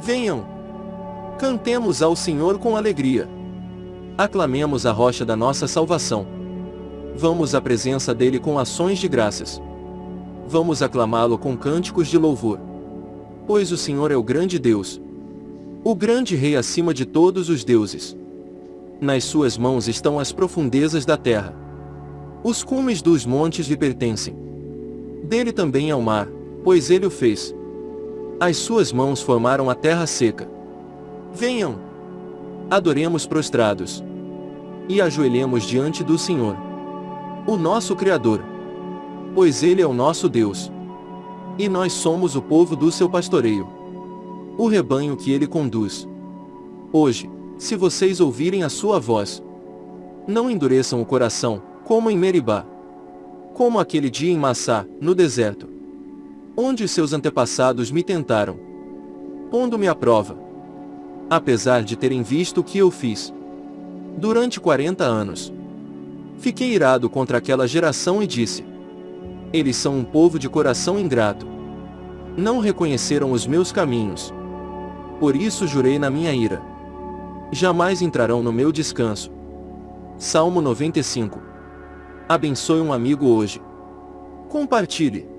Venham! Cantemos ao Senhor com alegria. Aclamemos a rocha da nossa salvação. Vamos à presença dele com ações de graças. Vamos aclamá-lo com cânticos de louvor. Pois o Senhor é o grande Deus. O grande Rei acima de todos os deuses. Nas suas mãos estão as profundezas da terra. Os cumes dos montes lhe pertencem. Dele também é o mar, pois ele o fez. As suas mãos formaram a terra seca. Venham! Adoremos prostrados. E ajoelhemos diante do Senhor. O nosso Criador. Pois Ele é o nosso Deus. E nós somos o povo do seu pastoreio. O rebanho que Ele conduz. Hoje, se vocês ouvirem a sua voz, não endureçam o coração, como em Meribá. Como aquele dia em Massá, no deserto. Onde seus antepassados me tentaram. Pondo-me à prova. Apesar de terem visto o que eu fiz. Durante 40 anos. Fiquei irado contra aquela geração e disse: Eles são um povo de coração ingrato. Não reconheceram os meus caminhos. Por isso jurei na minha ira. Jamais entrarão no meu descanso. Salmo 95. Abençoe um amigo hoje. Compartilhe.